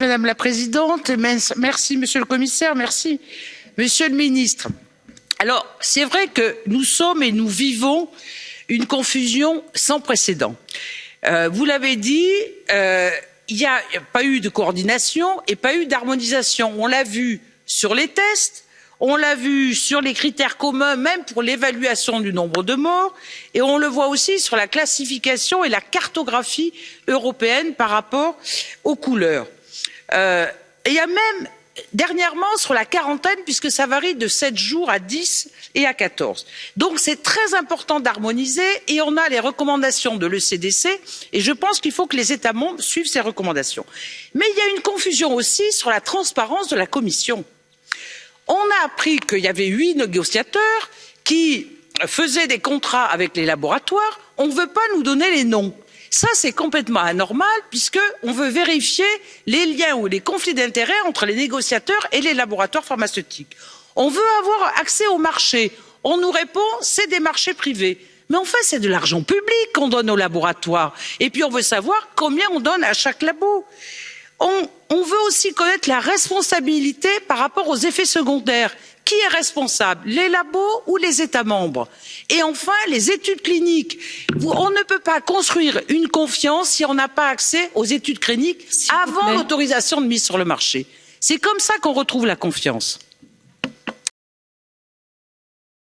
Madame la Présidente, merci Monsieur le Commissaire, merci Monsieur le Ministre. Alors, c'est vrai que nous sommes et nous vivons une confusion sans précédent. Euh, vous l'avez dit, euh, il n'y a pas eu de coordination et pas eu d'harmonisation. On l'a vu sur les tests, on l'a vu sur les critères communs, même pour l'évaluation du nombre de morts, et on le voit aussi sur la classification et la cartographie européenne par rapport aux couleurs. Euh, il y a même dernièrement sur la quarantaine puisque ça varie de sept jours à dix et à quatorze. donc c'est très important d'harmoniser et on a les recommandations de l'ecdc et je pense qu'il faut que les états membres suivent ces recommandations. mais il y a une confusion aussi sur la transparence de la commission. on a appris qu'il y avait huit négociateurs qui faisaient des contrats avec les laboratoires on ne veut pas nous donner les noms ça c'est complètement anormal puisqu'on veut vérifier les liens ou les conflits d'intérêts entre les négociateurs et les laboratoires pharmaceutiques. on veut avoir accès au marché on nous répond c'est des marchés privés mais en fait c'est de l'argent public qu'on donne aux laboratoires et puis on veut savoir combien on donne à chaque labo. On, on veut aussi connaître la responsabilité par rapport aux effets secondaires qui est responsable? Les labos ou les états membres? et enfin les études cliniques on ne peut pas construire une confiance si on n'a pas accès aux études cliniques avant l'autorisation de mise sur le marché. c'est comme ça qu'on retrouve la confiance.